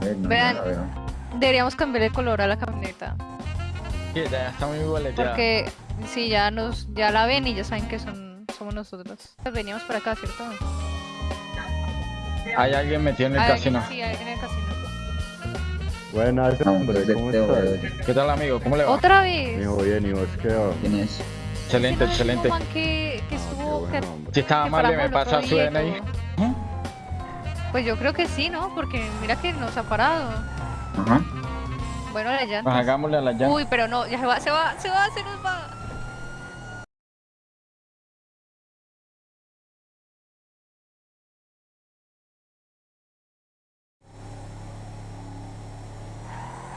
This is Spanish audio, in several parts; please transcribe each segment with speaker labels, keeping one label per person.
Speaker 1: No,
Speaker 2: Vean.
Speaker 1: no la veo.
Speaker 2: Deberíamos cambiar el color a la camioneta.
Speaker 3: Sí, ya está muy boleteada.
Speaker 2: Porque si ya nos, ya la ven y ya saben que son, somos nosotros. Veníamos para acá, ¿cierto?
Speaker 3: Hay alguien metido en el
Speaker 2: Hay
Speaker 3: casino.
Speaker 2: alguien- Sí, hay alguien en el casino.
Speaker 4: Buenas, hombre, ¿cómo
Speaker 1: Teo,
Speaker 4: estás?
Speaker 3: ¿Qué tal, amigo? ¿Cómo le va?
Speaker 2: ¡Otra vez!
Speaker 4: Mijo, bien, ¿y vos qué va?
Speaker 1: ¿Quién es?
Speaker 3: Excelente, excelente.
Speaker 2: que, que estuvo... que-.
Speaker 3: Si estaba mal,
Speaker 2: paramos
Speaker 3: me pasa su DNI.
Speaker 2: Pues yo creo que sí, ¿no? Porque mira que nos ha parado.
Speaker 1: Ajá.
Speaker 2: Bueno, la
Speaker 3: Pues
Speaker 2: llanta.
Speaker 3: hagámosle a la llanta.
Speaker 2: Uy, pero no, ya se va, se va, se va, se nos va.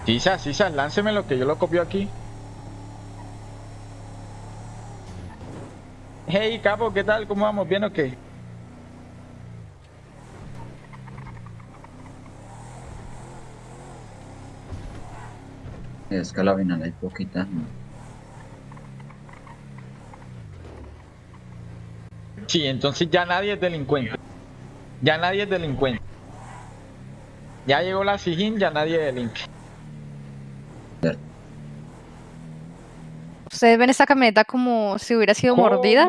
Speaker 3: Sisa, Sisa, lánceme lo que yo lo copio aquí. Hey, capo, ¿qué tal? ¿Cómo vamos? ¿Bien o qué?
Speaker 1: Es que a la final hay poquita.
Speaker 3: Sí, entonces ya nadie es delincuente. Ya nadie es delincuente. Ya llegó la Sijín, ya nadie delinque.
Speaker 2: ¿Ustedes ven esta camioneta como si hubiera sido
Speaker 3: ¿Cómo?
Speaker 2: mordida?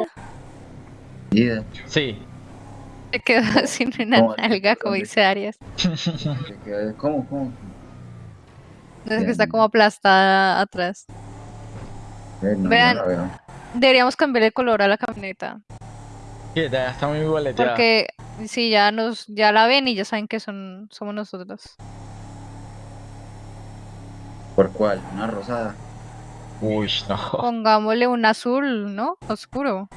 Speaker 3: Sí.
Speaker 2: Se quedó sin una
Speaker 1: ¿Cómo?
Speaker 2: nalga, como dice Arias.
Speaker 1: ¿Cómo? ¿Cómo?
Speaker 2: Es que está como aplastada atrás.
Speaker 1: Eh, no,
Speaker 2: Vean.
Speaker 1: no la veo.
Speaker 2: Deberíamos cambiar el color a la camioneta.
Speaker 3: Sí, ya está muy boleteada.
Speaker 2: Porque si ya nos, ya la ven y ya saben que son, somos nosotros.
Speaker 1: ¿Por cuál? ¿Una rosada?
Speaker 3: Uy, no.
Speaker 2: Pongámosle un azul, ¿no? Oscuro.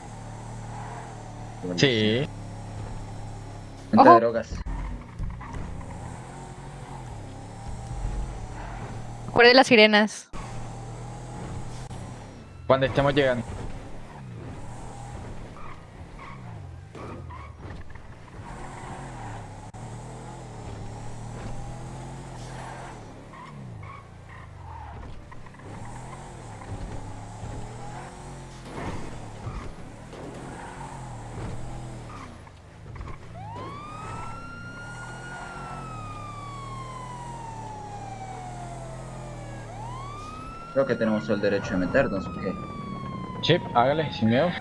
Speaker 3: Sí.
Speaker 1: Venta
Speaker 2: Ojo.
Speaker 1: de drogas.
Speaker 2: Recuerde las sirenas.
Speaker 3: Cuando estemos llegando.
Speaker 1: Creo que tenemos el derecho de meternos, ¿o qué?
Speaker 3: Chip, hágale, sin miedo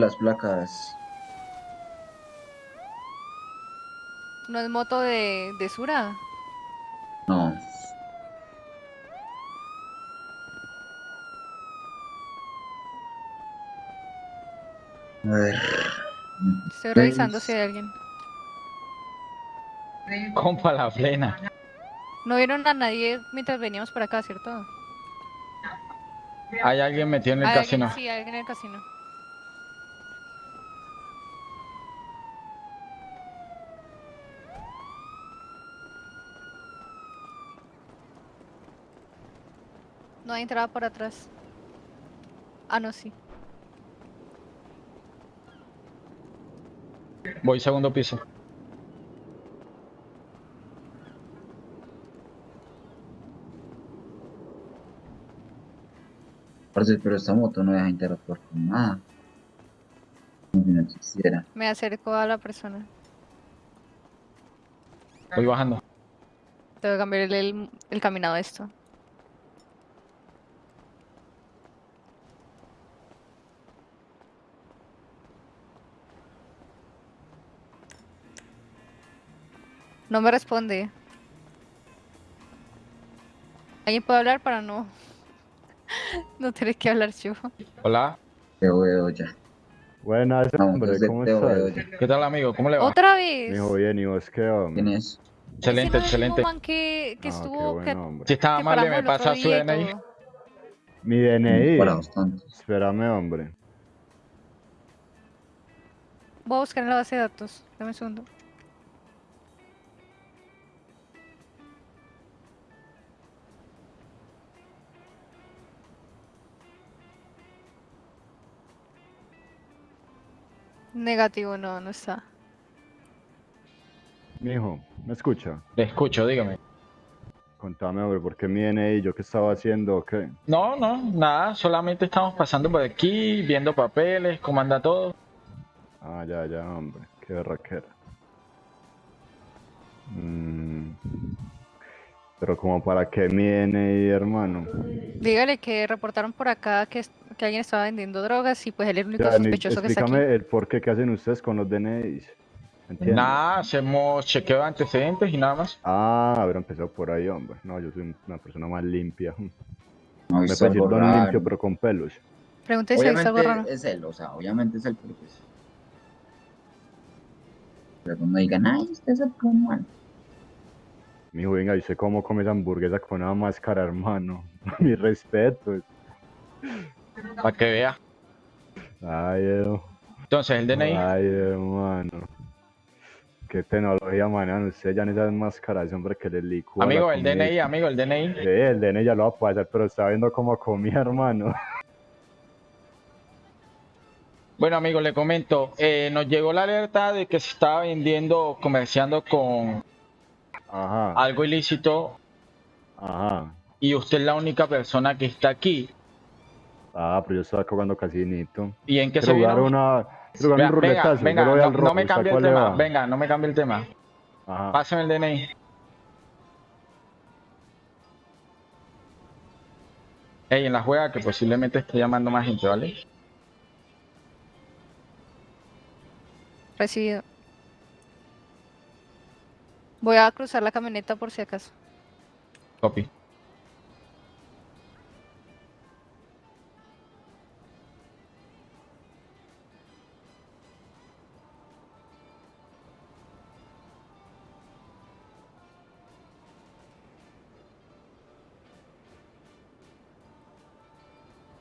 Speaker 1: las placas.
Speaker 2: ¿No es moto de, de Sura?
Speaker 1: No. A ver.
Speaker 2: Estoy revisando si hay alguien.
Speaker 3: compa la plena.
Speaker 2: No vieron a nadie mientras veníamos para acá, ¿cierto?
Speaker 3: Hay alguien metido en el
Speaker 2: Hay alguien-
Speaker 3: casino.
Speaker 2: Sí, hay alguien en el casino. No hay entrada por atrás. Ah, no, sí.
Speaker 3: Voy segundo piso.
Speaker 1: Pero esta moto no deja interactuar con nada. Como si no existiera.
Speaker 2: Me acerco a la persona.
Speaker 3: Voy bajando.
Speaker 2: Tengo que cambiar el, el, el caminado de esto. No me responde. ¿Alguien puede hablar para no... no tener que hablar yo?
Speaker 3: Hola.
Speaker 1: Te veo ya.
Speaker 4: Buenas, hombre, ¿cómo estás?
Speaker 3: ¿Qué tal, amigo? ¿Cómo le va?
Speaker 2: ¡Otra vez!
Speaker 4: Mijo, bien, ¿y vos qué va?
Speaker 1: ¿Quién es?
Speaker 3: Excelente, excelente.
Speaker 2: man que, que
Speaker 4: Ah, qué
Speaker 2: estuvo...
Speaker 4: bueno, hombre.
Speaker 3: Si estaba
Speaker 2: que
Speaker 3: mal,
Speaker 2: paramos
Speaker 3: me pasa su DNI.
Speaker 4: Mi DNI.
Speaker 1: Para bastante.
Speaker 4: Espérame, hombre.
Speaker 2: Voy a buscar en la base de datos. Dame un segundo. Negativo, no, no está.
Speaker 4: Mijo, ¿me escucha?
Speaker 3: Le escucho, dígame.
Speaker 4: Contame, hombre, ¿por qué mi DNI? ¿Yo qué estaba haciendo o qué?
Speaker 3: No, no, nada, solamente estamos pasando por aquí, viendo papeles, cómo anda todo.
Speaker 4: Ah, ya, ya, hombre. Qué berraquera. Mm, Pero como para qué mi DNI, hermano.
Speaker 2: Dígale que reportaron por acá que, es- que alguien estaba vendiendo drogas y pues él es el único
Speaker 4: Ya, ni-
Speaker 2: sospechoso que está aquí.
Speaker 4: explícame el por qué que hacen ustedes con los DNIs. ¿Entiendes?
Speaker 3: Nada, hacemos chequeo de antecedentes y nada más.
Speaker 4: Ah, haber empezado por ahí, hombre. No, yo soy una persona más limpia.
Speaker 1: No
Speaker 4: Me
Speaker 1: algo
Speaker 4: don limpio, pero con pelos.
Speaker 2: Pregunté si visto algo raro.
Speaker 1: Obviamente es él, o sea, obviamente es él, pero pues... Pero cuando digan, ay, usted es el mal.
Speaker 4: Mijo, venga, ¿y usted cómo come esa hamburguesa con una máscara, hermano? Mi respeto.
Speaker 3: Para que vea.
Speaker 4: Ay, eh,
Speaker 3: Entonces, el DNI.
Speaker 4: ay, hermano. Qué tecnología manejan ustedes ya en esas máscaras, hombre, que le licúa
Speaker 3: Amigo, el. DNI, amigo, el DNI.
Speaker 4: Sí, el DNI ya lo va a hacer, pero está viendo cómo comía, hermano.
Speaker 3: Bueno, amigo, le comento. eh, nos llegó la alerta de que se estaba vendiendo, comerciando con
Speaker 4: Ajá,
Speaker 3: algo ilícito
Speaker 4: ajá.
Speaker 3: y usted es la única persona que está aquí.
Speaker 4: Ah, pero yo estaba jugando casinito.
Speaker 3: ¿Y en qué se vino?
Speaker 4: una... Jugar un
Speaker 3: Venga, venga, venga, no, me
Speaker 4: ¿usted
Speaker 3: cambie el tema. Venga, no me cambie el tema.
Speaker 4: Ajá.
Speaker 3: Pásame el DNI. Ey, en la juega que posiblemente esté llamando más gente, ¿vale?
Speaker 2: Recibido. Voy a cruzar la camioneta por si acaso.
Speaker 3: Copy.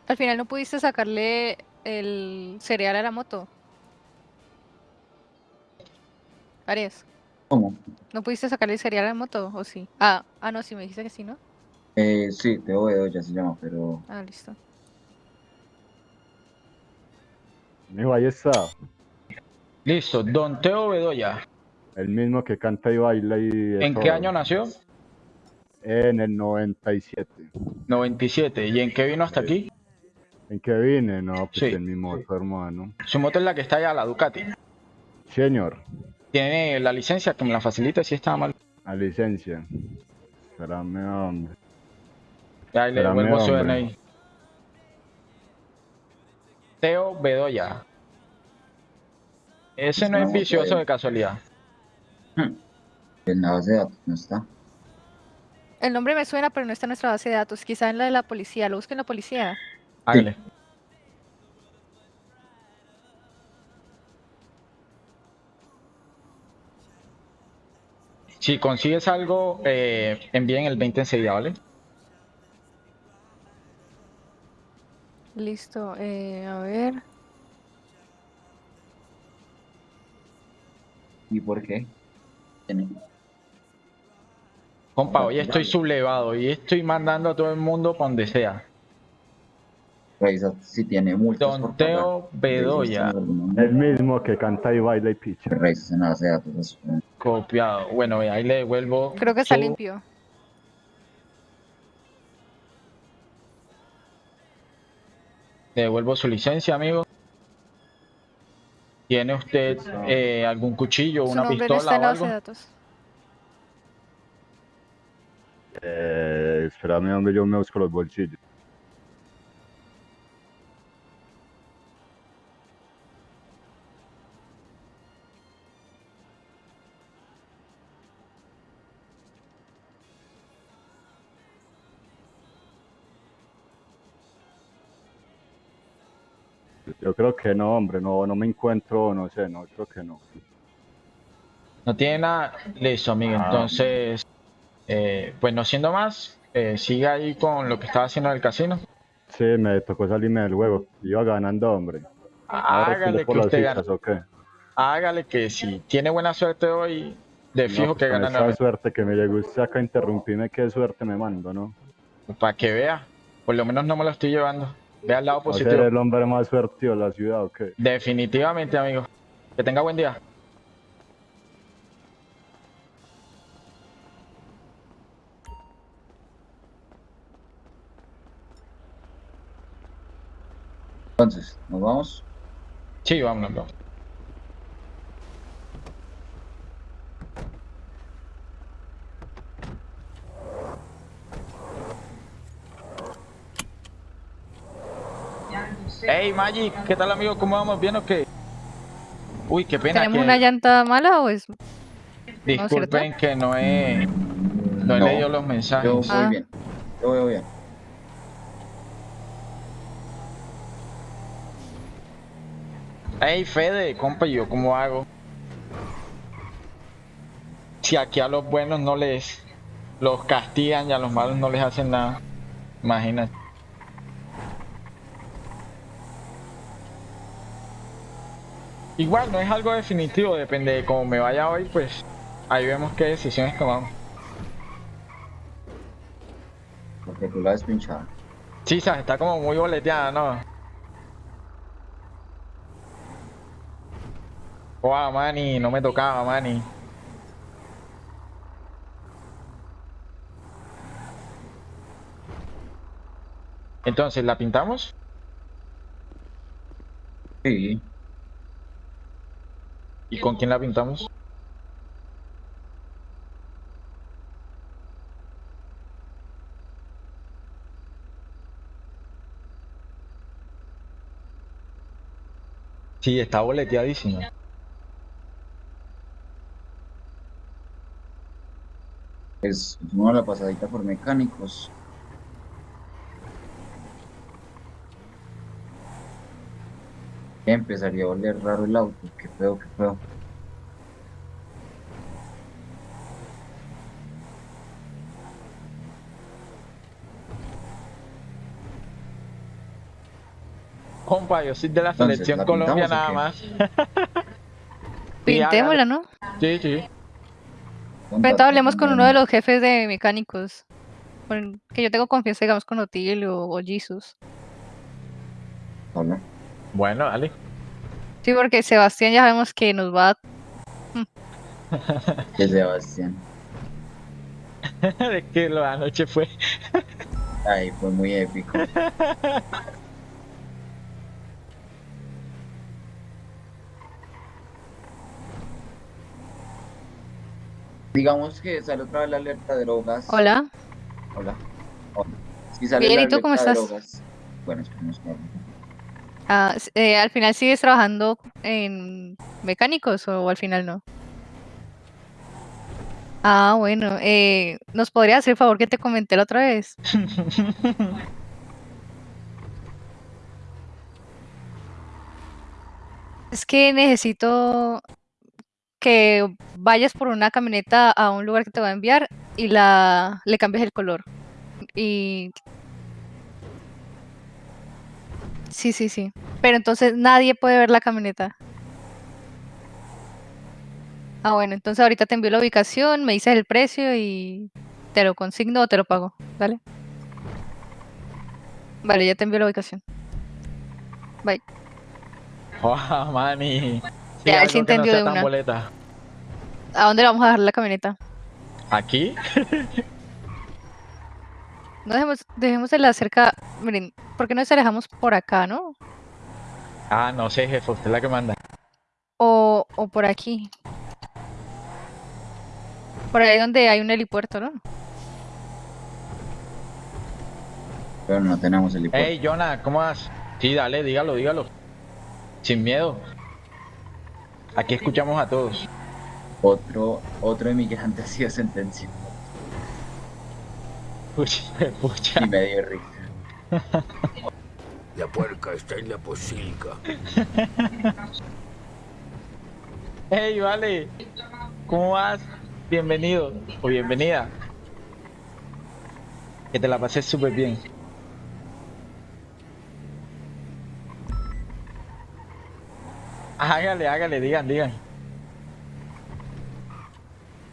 Speaker 2: Al final no pudiste sacarle el cereal a la moto. Arias,
Speaker 1: ¿Cómo?
Speaker 2: ¿No pudiste sacarle el cereal a la moto o sí? Ah, ah no, sí me dijiste que sí, ¿no?
Speaker 1: Eh, sí, Teo Bedoya se llama, pero...
Speaker 2: Ah, listo.
Speaker 4: Mijo, ahí está.
Speaker 3: Listo, Don Teo Bedoya.
Speaker 4: El mismo que canta y baila y...
Speaker 3: ¿En qué año nació?
Speaker 4: En el 97.
Speaker 3: 97. ¿Y en qué vino hasta aquí?
Speaker 4: ¿En qué vine? No, pues
Speaker 3: Sí.
Speaker 4: en mi moto, hermano.
Speaker 3: Su moto es la que está allá, la Ducati.
Speaker 4: Señor,
Speaker 3: Tiene la licencia, que me la facilite si está mal.
Speaker 4: a licencia. Espérame, hombre.
Speaker 3: Ya ahí le devuelvo su
Speaker 4: hombre.
Speaker 3: DNI. Teo Bedoya. Ese no es vicioso
Speaker 1: pues.
Speaker 3: de casualidad.
Speaker 1: En la base de datos no está.
Speaker 2: El nombre me suena, pero no está en nuestra base de datos. Quizá en la de la policía. Lo busquen en la policía.
Speaker 3: Hágale. Si consigues algo, eh, envíen el 20 enseguida, ¿vale?
Speaker 2: Listo. eh, a ver.
Speaker 1: ¿Y por qué?
Speaker 3: Compa, hoy estoy sublevado y estoy mandando a todo el mundo para donde sea.
Speaker 1: Revisa si tiene multas por
Speaker 3: Don. Teo Bedoya.
Speaker 4: El mismo que canta y baila y picha.
Speaker 1: Revisa de datos. eso.
Speaker 3: Copiado. Bueno, ahí le devuelvo.
Speaker 2: Creo que está
Speaker 3: su-
Speaker 2: limpio.
Speaker 3: Le devuelvo su licencia, amigo. ¿Tiene usted eh, algún cuchillo, una pistola o
Speaker 2: la base
Speaker 3: algo?
Speaker 2: de datos.
Speaker 4: Eh, espérame, hombre, yo me busco los bolsillos. Creo que no, hombre, no, no me encuentro, no sé, no, creo que no.
Speaker 3: No tiene nada. Listo, amigo.
Speaker 4: Ah.
Speaker 3: Entonces, eh, pues no siendo más, eh, siga ahí con lo que estaba haciendo en el casino.
Speaker 4: Sí, me tocó salirme del juego. Iba ganando, hombre.
Speaker 3: Hágale que usted gana. Hágale que si tiene buena suerte hoy, de
Speaker 4: No,
Speaker 3: fijo
Speaker 4: pues
Speaker 3: que gana
Speaker 4: esa suerte que me llegó usted acá a interrumpirme, qué suerte me mando, ¿no?
Speaker 3: Para que vea. Por lo menos no me lo estoy llevando. Vea el lado
Speaker 4: ¿Va a ser
Speaker 3: positivo.
Speaker 4: el hombre más suertido de la ciudad o qué?
Speaker 3: Definitivamente, amigo. Que tenga buen día.
Speaker 1: Entonces, ¿nos vamos?
Speaker 3: Sí, vámonos, Hey Magic, ¿qué tal amigo? ¿Cómo vamos? ¿Bien o qué? Uy, qué pena
Speaker 2: ¿Tenemos
Speaker 3: que...
Speaker 2: una llanta mala o es...?
Speaker 3: Disculpen que no he, no he
Speaker 1: No,
Speaker 3: leído los mensajes.
Speaker 1: Yo voy
Speaker 2: Ah.
Speaker 1: bien. Yo voy bien.
Speaker 3: Hey Fede, compa, ¿y ¿yo cómo hago? Si aquí a los buenos no les los castigan y a los malos no les hacen nada. Imagínate. Igual no es algo definitivo, depende de cómo me vaya hoy, pues ahí vemos qué decisiones tomamos.
Speaker 1: Porque tú la has pinchado.
Speaker 3: Sí, sabes, está como muy boleteada, ¿no? Wow, Manny, no me tocaba, Manny. Entonces, ¿la pintamos?
Speaker 1: Sí.
Speaker 3: ¿Y con quién la pintamos? Sí, está boleteadísima.
Speaker 1: Es una la pasadita por mecánicos. Empezaría a oler raro el auto. Qué feo, qué feo.
Speaker 3: Compa, yo soy de la
Speaker 1: Entonces,
Speaker 3: selección
Speaker 1: ¿la
Speaker 3: Colombia nada
Speaker 1: o
Speaker 3: más.
Speaker 2: Pintémosla, ¿no?
Speaker 3: Sí, sí.
Speaker 2: Pero hablemos con uno de los jefes de mecánicos. Que yo tengo confianza, digamos, con Otilio o Jesus.
Speaker 1: Hola.
Speaker 3: Bueno, dale.
Speaker 2: Sí, porque Sebastián ya sabemos que nos va a...
Speaker 1: Sebastián.
Speaker 3: de que lo anoche fue.
Speaker 1: Ay, fue muy épico. Digamos que sale otra vez la alerta de drogas.
Speaker 2: Hola.
Speaker 1: Hola. Hola. Si sale
Speaker 2: Bien,
Speaker 1: la
Speaker 2: ¿y tú cómo estás?
Speaker 1: drogas- Bueno, esperemos que.
Speaker 2: Ah, eh, ¿Al final sigues trabajando en mecánicos o al final no? Ah, bueno. Eh, ¿Nos podría hacer el favor que te comenté la otra vez? Es que necesito que vayas por una camioneta a un lugar que te va a enviar y la le cambies el color. Y sí, sí, sí. Pero entonces nadie puede ver la camioneta. Ah, bueno, entonces ahorita te envío la ubicación, me dices el precio y te lo consigno o te lo pago, ¿vale? Vale, ya te envío la ubicación. Bye.
Speaker 3: Wow. Sí,
Speaker 2: Ya, él
Speaker 3: no
Speaker 2: entendió
Speaker 3: sea
Speaker 2: de una.
Speaker 3: boleta.
Speaker 2: ¿A dónde le vamos a dejar la camioneta?
Speaker 3: ¿Aquí?
Speaker 2: No dejemos, dejémosela cerca. Miren, ¿por qué no se la dejamos por acá, no?
Speaker 3: Ah, no sé, jefe, usted es la que manda.
Speaker 2: O, o por aquí. Por ahí donde hay un helipuerto, ¿no?
Speaker 1: Pero no tenemos el helipuerto.
Speaker 3: Hey, Jonah, ¿cómo vas? Sí, dale, dígalo, dígalo. Sin miedo. Aquí escuchamos a todos.
Speaker 1: Otro, otro inmigrante ha sido sentenciado.
Speaker 3: Pucha, pucha.
Speaker 1: Y me dio risa.
Speaker 5: La puerca está en la posilga.
Speaker 3: Hey, vale. ¿Cómo vas? Bienvenido o bienvenida. Que te la pases súper bien. Hágale, hágale, digan, digan.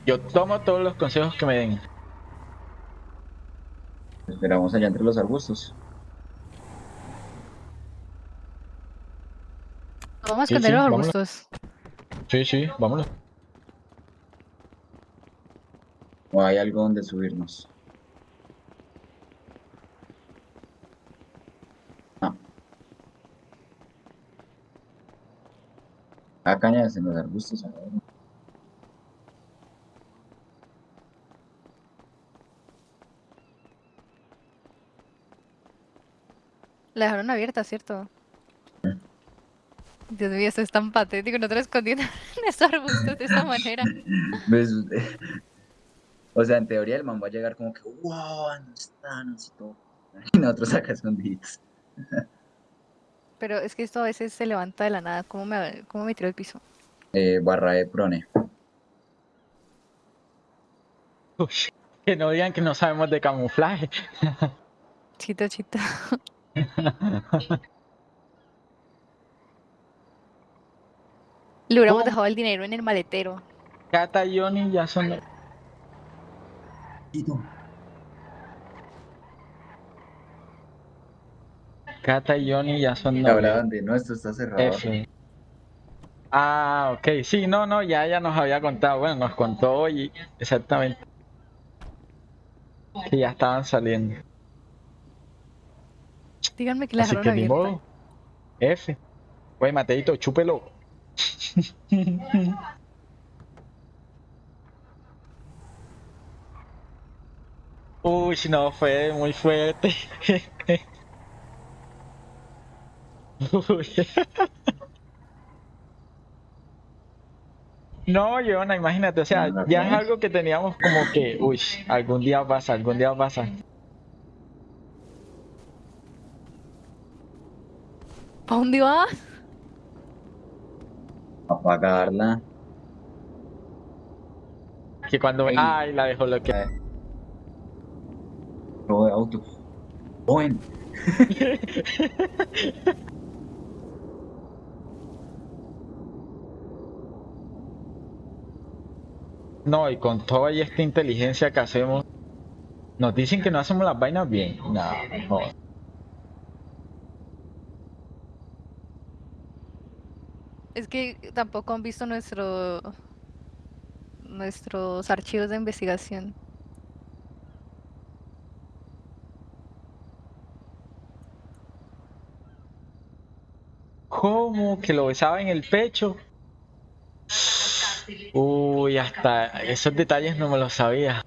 Speaker 3: Yo tomo todos los consejos que me den.
Speaker 1: Esperamos allá entre los arbustos.
Speaker 2: Vamos a esconder
Speaker 3: sí,
Speaker 2: los
Speaker 3: vámonos.
Speaker 2: arbustos.
Speaker 3: Sí, sí, vámonos.
Speaker 1: ¿O hay algo donde subirnos? No. Ah, cañas en los arbustos. a ver.
Speaker 2: La dejaron abierta, ¿cierto? Dios mío, esto es tan patético, no te lo escondiendo en esos arbustos de esa manera.
Speaker 1: Pues, o sea, en teoría el man va a llegar como que, wow, ¿dónde están? Así todo. Y nosotros acá escondidos.
Speaker 2: Pero es que esto a veces se levanta de la nada. ¿Cómo me, cómo me tiró el piso?
Speaker 1: Eh, barra de prone.
Speaker 3: Uy, que no digan que no sabemos de camuflaje.
Speaker 2: Chito, chito. Le hubiéramos
Speaker 3: ¿Cómo?
Speaker 2: dejado el dinero en el maletero.
Speaker 3: Cata y Johnny ya son. Cata y Johnny ya son novios.
Speaker 1: Hablaban de, no, esto está cerrado.
Speaker 3: F. Ah, ok, sí, no, no, ya ella nos había contado, bueno, nos contó hoy exactamente que ya estaban saliendo.
Speaker 2: Díganme que la
Speaker 3: Así que ni modo. F. Güey, Mateito, chúpelo. Uy, no, fue muy fuerte. Uy. No, Joana, imagínate, o sea, ya es algo que teníamos como que, uy, algún día pasa, algún día pasa.
Speaker 2: ¿Para dónde vas?
Speaker 1: Apagarla.
Speaker 3: Que cuando, ay, la dejó lo que.
Speaker 1: Robo de auto. Joven.
Speaker 3: No, y con toda esta inteligencia que hacemos, nos dicen que no hacemos las vainas bien. No, no.
Speaker 2: Es que tampoco han visto nuestro nuestros archivos de investigación.
Speaker 3: ¿Cómo? Que lo besaba en el pecho. Uy, hasta esos detalles no me los sabía.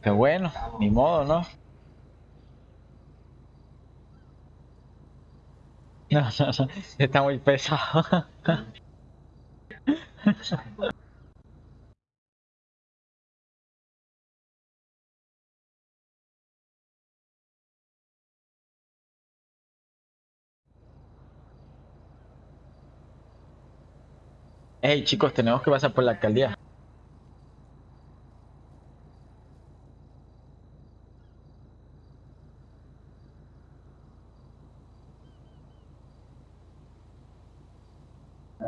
Speaker 3: Qué bueno, ni modo, ¿no? No, no, no, está muy pesado. Hey chicos, tenemos que pasar por la alcaldía.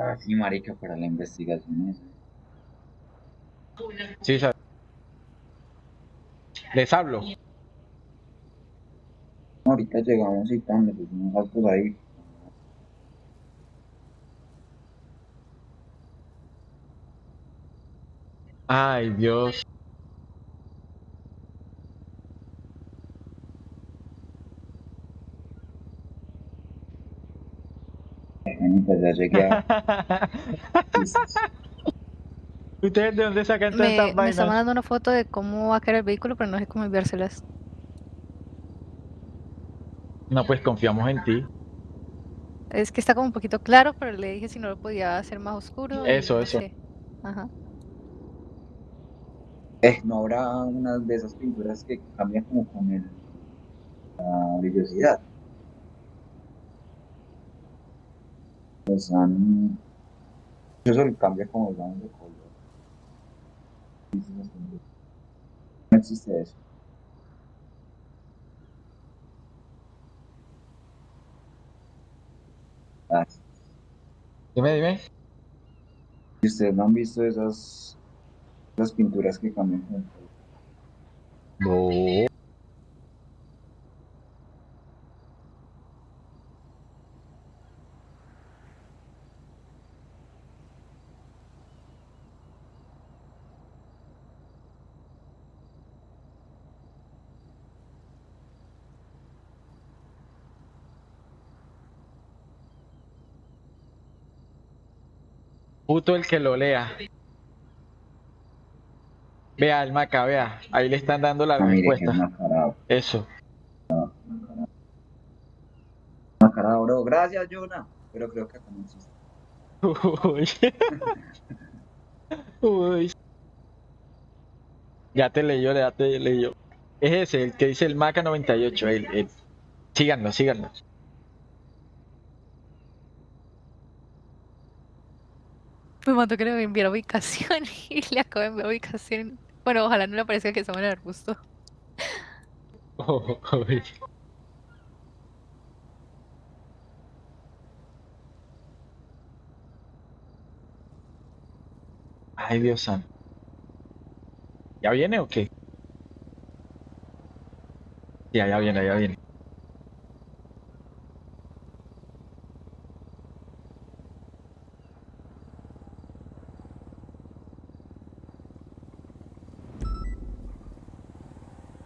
Speaker 1: Ah, sí, marica, para la investigación esa.
Speaker 3: Sí, sabe. Les hablo.
Speaker 1: Ahorita llegamos y tal, le pusimos autos ahí.
Speaker 3: Ay, Dios.
Speaker 1: Bueno, ya llegué a...
Speaker 3: ¿Ustedes de dónde sacan todas
Speaker 2: Me,
Speaker 3: estas
Speaker 2: me está
Speaker 3: vainas?
Speaker 2: mandando una foto de cómo va a quedar el vehículo, pero no sé cómo enviárselas.
Speaker 3: No, pues confiamos en ti.
Speaker 2: Es que está como un poquito claro, pero le dije si no lo podía hacer más oscuro.
Speaker 3: Eso, eso.
Speaker 2: Ajá.
Speaker 1: Eh, ¿no habrá una de esas pinturas que cambian como con el... la brillosidad? Pues han... Eso le cambia como digamos de color. No existe eso. Ah,
Speaker 3: Dime, dime.
Speaker 1: si ustedes no han visto esas... Las pinturas que cambian con el color.
Speaker 3: No. Puto el que lo lea. Vea el maca, vea. Ahí le están dando la
Speaker 1: es
Speaker 3: respuesta. Eso.
Speaker 1: Mascarado, bro. Gracias, Jonah. Pero creo que.
Speaker 3: Uy. Uy. Ya te leyó, ya te leyó. Es ese, el que dice el Maca 98. El, el- Síganlo, síganlo.
Speaker 2: Me mandó que le enviara ubicación y le acabo de enviar ubicación. Bueno, ojalá no le aparezca que estamos en el arbusto.
Speaker 3: Uy. Ay, Dios santo. ¿Ya viene o qué? Ya, ya viene, ya viene.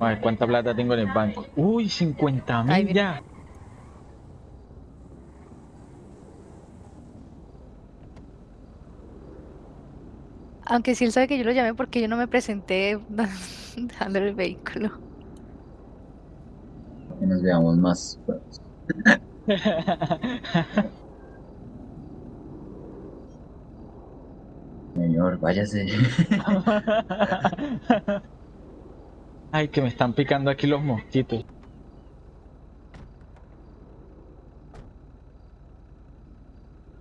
Speaker 3: A ver, ¿cuánta plata tengo en el banco? Uy, 50
Speaker 2: Ahí
Speaker 3: mil ya.
Speaker 2: Aunque sí él sabe que yo lo llamé porque yo no me presenté dándole el vehículo.
Speaker 1: Que nos veamos más. pues. Señor, váyase.
Speaker 3: Ay, que me están picando aquí los mosquitos.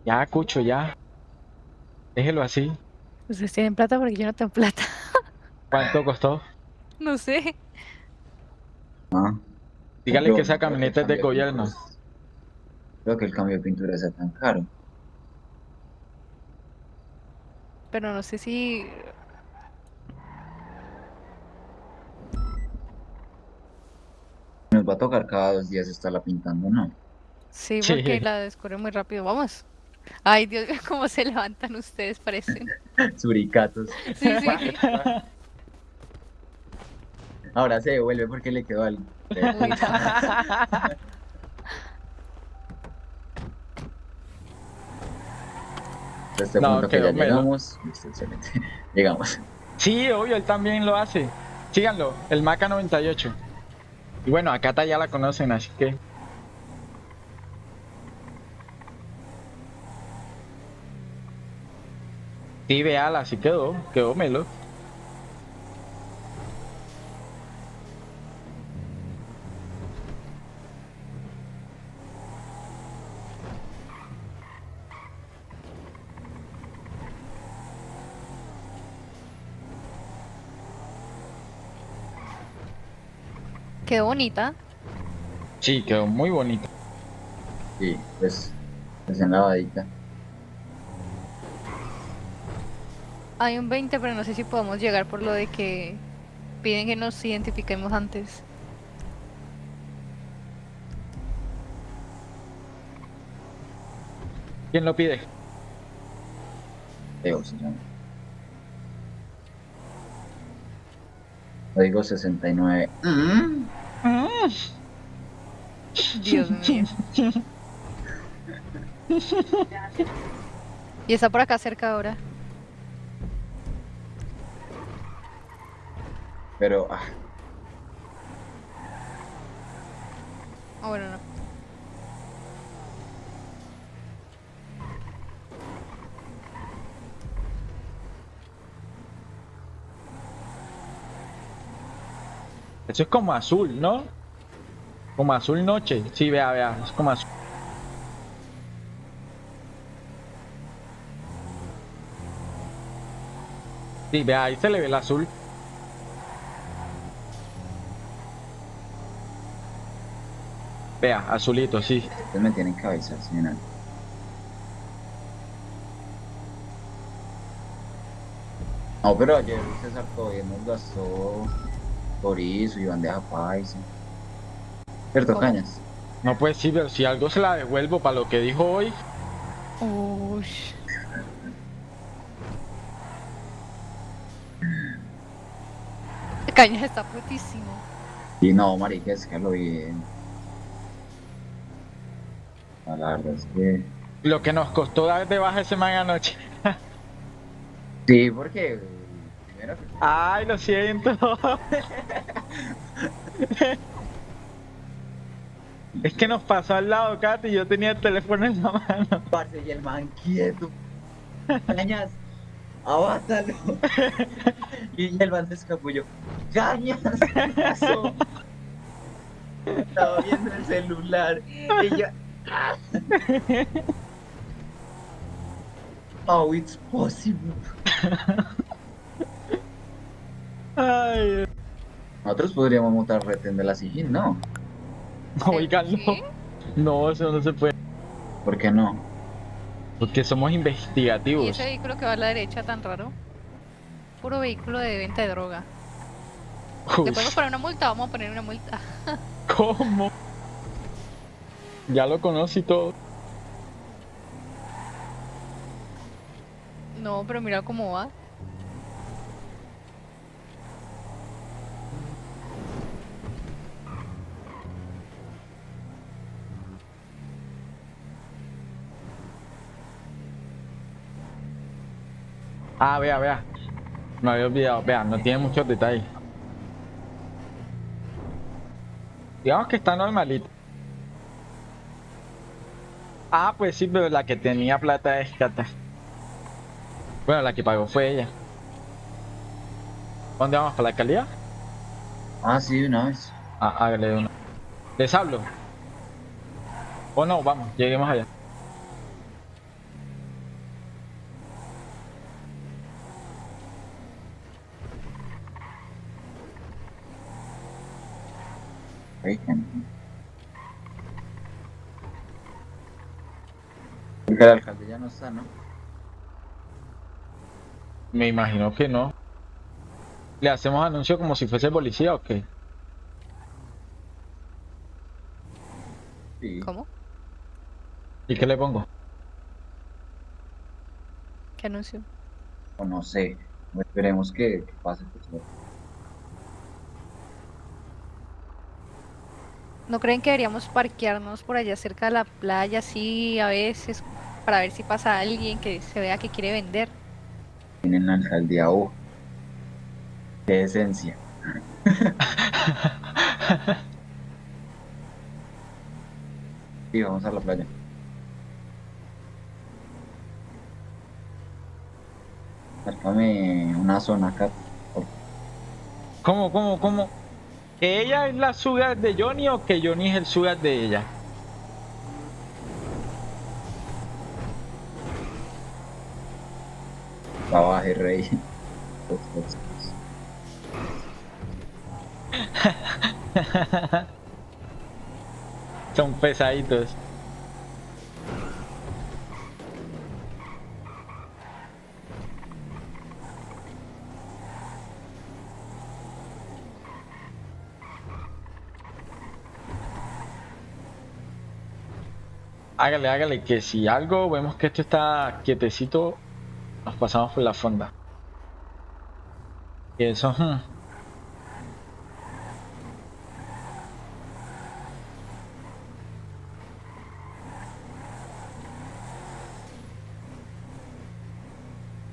Speaker 3: Ya, Cucho, ya. Déjelo así.
Speaker 2: Ustedes tienen plata porque yo no tengo plata.
Speaker 3: ¿Cuánto costó?
Speaker 2: No sé.
Speaker 1: Ah,
Speaker 3: Dígale que esa camioneta es de gobierno.
Speaker 1: es- Creo que el cambio de pintura sea tan caro.
Speaker 2: Pero no sé si.
Speaker 1: Va a tocar cada dos días estarla pintando, ¿no?
Speaker 2: Sí,
Speaker 3: Sí.
Speaker 2: porque la descubre muy rápido. Vamos. Ay, Dios mío, cómo se levantan ustedes, parecen.
Speaker 1: Suricatos.
Speaker 2: Sí, sí.
Speaker 1: Ahora se devuelve porque le quedó algo. Este
Speaker 3: No,
Speaker 1: punto que
Speaker 3: quedó
Speaker 1: ya
Speaker 3: melo.
Speaker 1: llegamos. Llegamos.
Speaker 3: Sí, obvio, él también lo hace. Síganlo, el Maca 98. Y bueno, acá está ya la conocen, así que. Sí, véala, así quedó, quedó melo.
Speaker 2: Qué bonita.
Speaker 3: Sí, quedó muy bonito.
Speaker 1: Sí, pues, recién lavadita.
Speaker 2: Hay un 20, pero no sé si podemos llegar por lo de que piden que nos identifiquemos antes.
Speaker 3: ¿Quién lo pide?
Speaker 1: Teo se llama. Código 69.
Speaker 2: Dios mío. Y está por acá cerca ahora.
Speaker 1: Pero, ah,
Speaker 2: Ah, bueno, no.
Speaker 3: Eso es como azul, ¿no? Como azul noche. Sí, vea, vea, es como azul. Sí, vea, ahí se le ve el azul. Vea, azulito, sí.
Speaker 1: ustedes me tienen avisar, señora. No, pero ayer César todavía nos gastó chorizo y bandeja paisa. ¿Cierto,
Speaker 2: ¿Cómo?
Speaker 1: Cañas?
Speaker 3: No puede sí, pero si algo se la devuelvo para lo que dijo hoy.
Speaker 2: Uy. Cañas está putísimo.
Speaker 1: Y no, marica, es que lo bien. La verdad es que...
Speaker 3: Lo que nos costó dar de baja ese man anoche.
Speaker 1: Sí, porque eh, primero
Speaker 3: Ay, lo siento. Es que nos pasó al lado, Katy, y yo tenía el teléfono en la mano.
Speaker 1: parce y el man quieto. Cañas, abátalo. y el man se escapulló. Cañas, ¿qué pasó? Estaba viendo el celular y yo. Oh, it's possible.
Speaker 3: Ay,
Speaker 1: Nosotros podríamos montar retén de la Sigil, ¿no?
Speaker 3: Oigan, no.
Speaker 2: ¿Sí?
Speaker 3: No, eso no se puede.
Speaker 1: ¿Por qué no?
Speaker 3: Porque somos
Speaker 2: ¿Y
Speaker 3: investigativos.
Speaker 2: ese vehículo que va a la derecha tan raro? Puro vehículo de venta de droga. ¿Le
Speaker 3: Uy,
Speaker 2: podemos poner una multa? Vamos a poner una multa.
Speaker 3: ¿Cómo? Ya lo conocí todo.
Speaker 2: No, pero mira cómo va.
Speaker 3: Ah, vea, vea. Me había olvidado. Vea, no tiene muchos detalles. Digamos que está normalito. Ah, pues sí, pero la que tenía plata es Cata. Bueno, la que pagó fue ella. ¿Dónde vamos? ¿Para la alcaldía?
Speaker 1: Ah, sí, una vez.
Speaker 3: Ah, hágale una. ¿Les hablo? O no, vamos, lleguemos allá.
Speaker 1: Oigan. Porque el alcalde ya no está, ¿no?
Speaker 3: Me imagino que no. ¿Le hacemos anuncio como si fuese policía o qué?
Speaker 1: Sí.
Speaker 2: ¿Cómo?
Speaker 3: ¿Y qué le pongo?
Speaker 2: ¿Qué anuncio?
Speaker 1: O no sé. Esperemos que, que pase. pues,
Speaker 2: ¿No creen que deberíamos parquearnos por allá cerca de la playa así a veces para ver si pasa alguien que se vea que quiere vender?
Speaker 1: Tienen la alcaldía O. Qué esencia. Sí, vamos a la playa. Márcame una zona acá.
Speaker 3: ¿Cómo, cómo, cómo? ¿Que ella es la sugar de Johnny o que Johnny es el sugar de ella?
Speaker 1: Rey. Pues, pues, pues.
Speaker 3: Son pesaditos. Hágale, hágale, que si algo vemos que esto está quietecito, nos pasamos por la fonda. Y eso, hmm.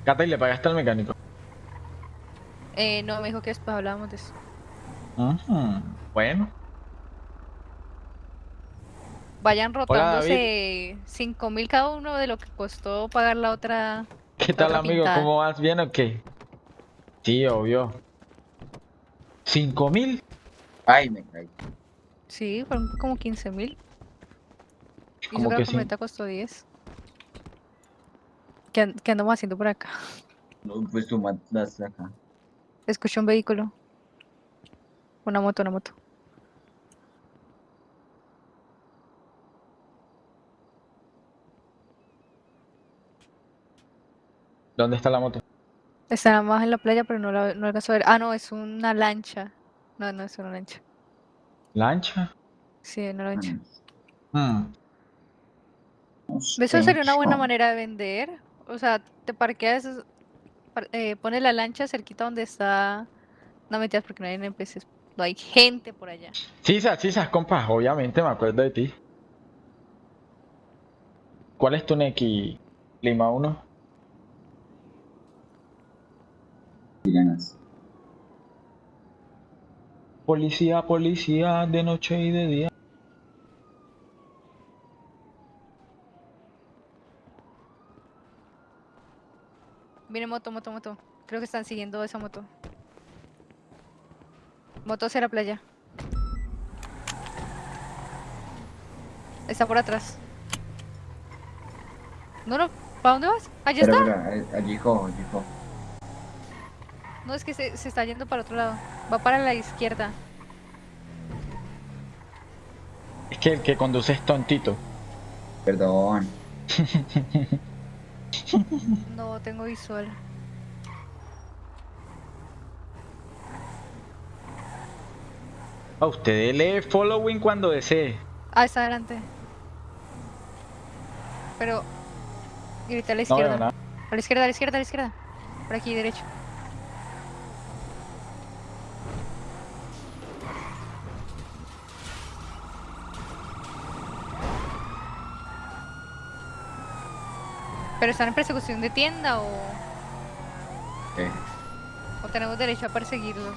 Speaker 3: Cata, ¿y le pagaste al mecánico?
Speaker 2: Eh, no, me dijo que después hablábamos de eso.
Speaker 3: Ujú, Bueno,
Speaker 2: Vayan rotándose 5 mil cada uno de lo que costó pagar la otra.
Speaker 3: ¿Qué tal amigo?
Speaker 2: pintada.
Speaker 3: ¿Cómo vas? ¿Bien o qué? Sí, obvio. ¿Cinco mil?
Speaker 1: Ay, me caí.
Speaker 2: Sí, fueron como 15 mil. Y
Speaker 3: ¿Cómo
Speaker 2: eso que
Speaker 3: sí?
Speaker 2: camioneta costó 10. ¿Qué, qué andamos haciendo por acá?
Speaker 1: No, pues tú mandaste acá.
Speaker 2: Escuché un vehículo. Una moto, una moto.
Speaker 3: ¿Dónde está la moto?
Speaker 2: Está más en la playa, pero no la no alcanzo a ver. Ah, no, es una lancha. No, no es una lancha.
Speaker 3: ¿Lancha?
Speaker 2: Sí, una lancha.
Speaker 3: Hmm,
Speaker 2: Eso sería una buena
Speaker 1: manera.
Speaker 2: de vender. O sea, te parqueas, par- eh, pones la lancha cerquita donde está. No mentiras porque no hay NPCs. No hay gente por allá.
Speaker 3: Sisas, sisas, compa, obviamente me acuerdo de ti. ¿Cuál es tu Neki? Lima 1.
Speaker 1: Sirenas.
Speaker 3: Policía, policía, de noche y de día.
Speaker 2: Viene moto, moto, moto. Creo que están siguiendo esa moto. Moto hacia la playa. Está por atrás. No, no. ¿Para dónde vas? Allá está.
Speaker 1: espera, eh, allí cojo, allí cojo.
Speaker 2: No, es que se, se está yendo para otro lado. Va para la izquierda.
Speaker 3: Es que el que conduce es tontito.
Speaker 1: Perdón.
Speaker 2: No tengo visual.
Speaker 3: A usted lee following cuando desee.
Speaker 2: Ah, está adelante. Pero. Grita a la
Speaker 3: No
Speaker 2: izquierda. A la izquierda, a la izquierda, a la izquierda. Por aquí, derecho. ¿Pero están en persecución de tienda o,
Speaker 1: ¿Qué?
Speaker 2: o tenemos derecho a perseguirlos?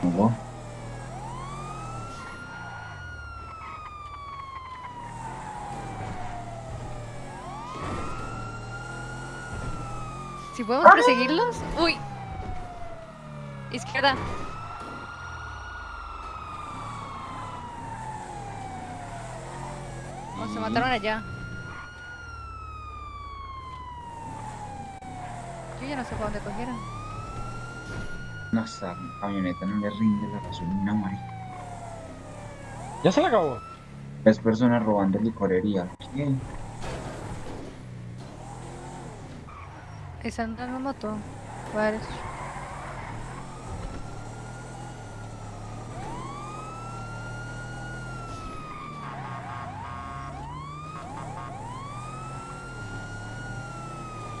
Speaker 1: ¿Cómo?
Speaker 2: Si podemos perseguirlos. Uy. Izquierda. O se mataron allá. Yo ya no sé para dónde cogieron.
Speaker 1: No, esta camioneta no le rinde la gasolina, marica.
Speaker 3: Ya se le acabó.
Speaker 1: Tres personas robando licorería. ¿Qué?
Speaker 2: Están la moto. Varios.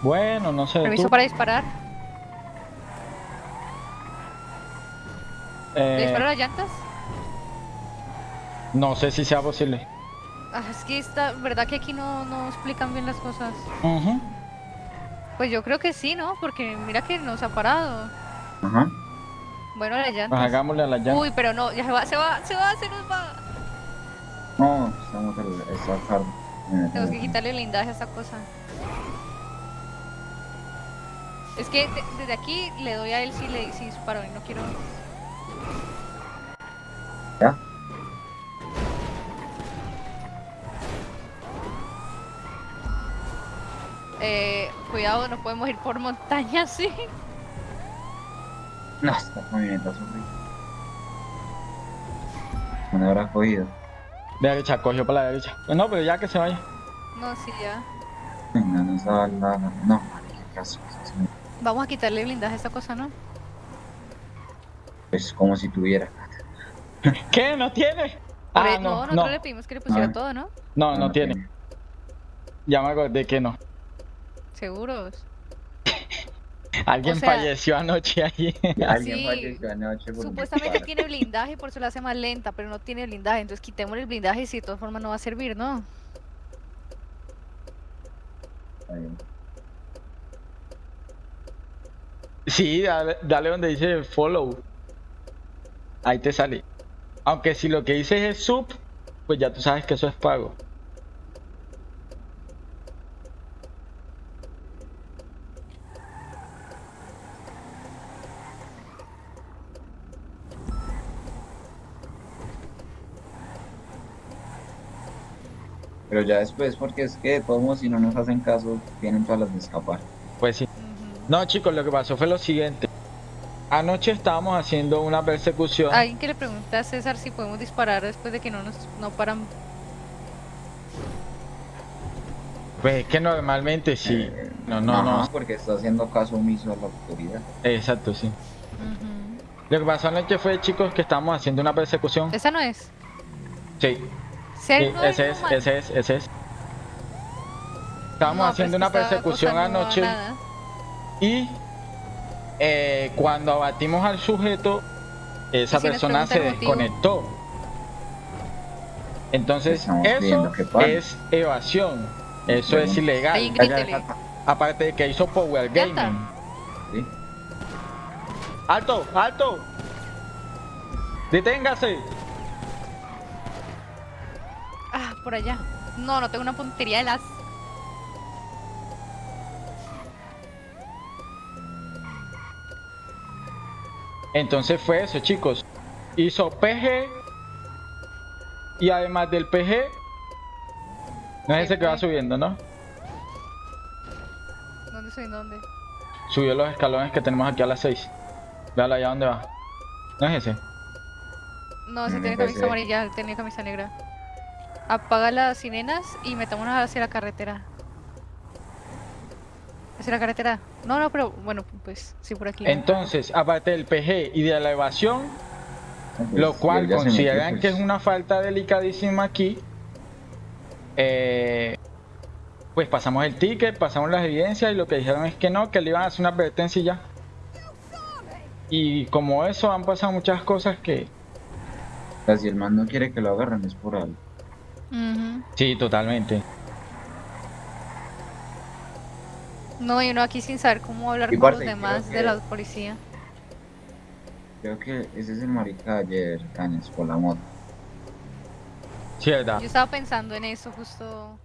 Speaker 3: Bueno, no sé.
Speaker 2: Permiso
Speaker 3: tú.
Speaker 2: para disparar. ¿Le
Speaker 3: Eh,
Speaker 2: disparo las llantas?
Speaker 3: no sé si sea posible.
Speaker 2: Ah, es que esta, verdad que aquí no, no explican bien las cosas.
Speaker 3: Ujú.
Speaker 2: Pues yo creo que sí, ¿no? Porque mira que nos ha parado.
Speaker 1: Ajá.
Speaker 2: Bueno, las
Speaker 3: Pues
Speaker 2: llantas.
Speaker 3: hagámosle a la llanta.
Speaker 2: Uy, pero no, ya se va, se va, se va, se nos va.
Speaker 1: No, estamos al.
Speaker 2: Tenemos que quitarle el blindaje a esta cosa. Es que de- desde aquí le doy a él si le si disparo y no quiero.
Speaker 1: ¿Ya?
Speaker 2: Eh, cuidado, no podemos ir por montaña, sí.
Speaker 1: No, esta camioneta es horrible. ¿Dónde habrá cogido?
Speaker 3: Derecha, cogió para la derecha. Pues no, pero ya que se vaya.
Speaker 2: No, sí, ya.
Speaker 1: Venga, no estaba la... No, marica, qué asco, es muy-
Speaker 2: Vamos a quitarle blindaje a esta cosa, ¿no?
Speaker 1: Pues como si tuviera.
Speaker 3: ¿Qué? ¿No tiene? Ah,
Speaker 2: e- no,
Speaker 3: no,
Speaker 2: nosotros
Speaker 3: no.
Speaker 2: le pedimos que le pusiera
Speaker 1: Ah.
Speaker 2: todo, ¿no?
Speaker 3: No, no tiene. Ya me acordé que no.
Speaker 2: Seguros.
Speaker 3: Alguien
Speaker 2: O sea-
Speaker 3: falleció anoche allí.
Speaker 1: Alguien
Speaker 2: Sí.
Speaker 1: falleció anoche
Speaker 2: Supuestamente tiene blindaje y por eso la hace más lenta, pero no tiene blindaje. Entonces quitémosle el blindaje y si de todas formas no va a servir, ¿no?
Speaker 1: Está bien.
Speaker 3: Sí, dale, dale donde dice follow. Ahí te sale. Aunque si lo que dices es sub, pues ya tú sabes que eso es pago.
Speaker 1: Pero ya después, porque es que de todos modos, si no nos hacen caso, tienen todas las de escapar.
Speaker 3: Pues sí. No, chicos, lo que pasó fue lo siguiente. Anoche estábamos haciendo una persecución.
Speaker 2: Alguien que le pregunta a César si podemos disparar después de que no nos no paran.
Speaker 3: Pues es que normalmente sí.
Speaker 1: Eh,
Speaker 3: No, no, no.
Speaker 1: porque está haciendo caso omiso a la autoridad.
Speaker 3: Exacto, sí. Lo que pasó anoche fue, chicos, que estábamos haciendo una persecución.
Speaker 2: Esa no es.
Speaker 3: Sí,
Speaker 2: ¿Ser
Speaker 3: sí,
Speaker 2: no
Speaker 3: ese es,
Speaker 2: no man-
Speaker 3: ese es, ese es. Estábamos
Speaker 2: No, pero
Speaker 3: haciendo
Speaker 2: es que
Speaker 3: una persecución anoche
Speaker 2: nada.
Speaker 3: Y eh, cuando abatimos al sujeto, esa
Speaker 2: si
Speaker 3: persona se desconectó. Entonces, eso es evasión. Eso
Speaker 1: Bueno.
Speaker 3: es ilegal.
Speaker 2: Ahí.
Speaker 3: Aparte de que hizo Power. Gaming. ¡Alto! ¡Alto! ¡Deténgase!
Speaker 2: Ah, por allá. No, no tengo una puntería de las.
Speaker 3: Entonces fue eso, chicos. Hizo PG. Y además del PG. No es ese que va subiendo, ¿no?
Speaker 2: ¿Dónde soy? ¿Dónde?
Speaker 3: Subió los escalones que tenemos aquí a las 6. Véalo allá donde va. No es ese.
Speaker 2: No, ese
Speaker 1: No,
Speaker 2: tiene camisa amarilla, tiene camisa negra. Apaga las sirenas y metámonos hacia la carretera. ¿Hacia la carretera? No, no, pero bueno, pues sí, por aquí.
Speaker 3: Entonces, aparte del PG y de la evasión,
Speaker 1: pues,
Speaker 3: lo cual consideran
Speaker 1: metió,
Speaker 3: que es una falta delicadísima aquí, eh, pues pasamos el ticket, pasamos las evidencias y lo que dijeron es que no, que le iban a hacer una advertencia y ya. Y como eso han pasado muchas cosas que...
Speaker 1: o sea, si el man no quiere que lo agarren es por algo.
Speaker 2: Ujú.
Speaker 3: Sí, totalmente.
Speaker 2: No, y uno aquí sin saber cómo hablar
Speaker 1: Y
Speaker 2: con los demás de la policía.
Speaker 1: Creo que ese es el marica de ayer, Cañas, por la moto.
Speaker 3: Sí, verdad.
Speaker 2: Yo estaba pensando en eso justo.